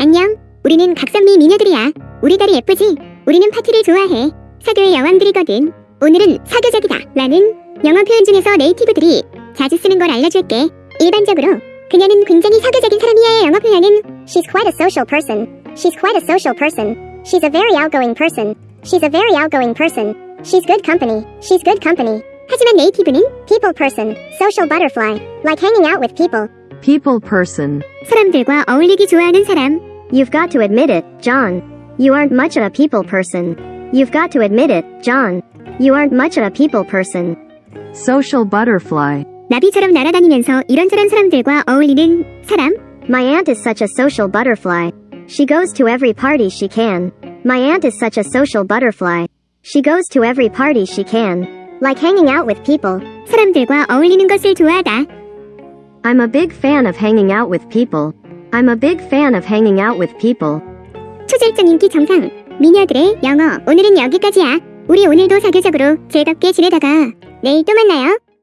안녕. 우리는 각선미 미녀들이야. 우리 다리 예쁘지? 우리는 파티를 좋아해. 사교의 여왕들이거든. 오늘은 사교적이다. 라는 영어 표현 중에서 네이티브들이 자주 쓰는 걸 알려줄게. 일반적으로 그녀는 굉장히 사교적인 사람이야의 영어 표현은 She's quite a social person. She's quite a social person. She's a very outgoing person. She's a very outgoing person. She's good company. She's good company. 하지만 네이티브는 people person, social butterfly, like hanging out with people. People person. 사람들과 어울리기 좋아하는 사람. You've got to admit it, John. You aren't much of a people person. You've got to admit it, John. You aren't much of a people person. Social butterfly. 나비처럼 날아다니면서 이런저런 사람들과 어울리는 사람. My aunt is such a social butterfly. She goes to every party she can. My aunt is such a social butterfly. She goes to every party she can. like hanging out with people. 사람들과 어울리는 것을 좋아하다. I'm a big fan of hanging out with people. I'm a big fan of hanging out with people. 초절정 인기 정상. 미녀들의 영어. 오늘은 여기까지야. 우리 오늘도 사교적으로 즐겁게 지내다가 내일 또 만나요.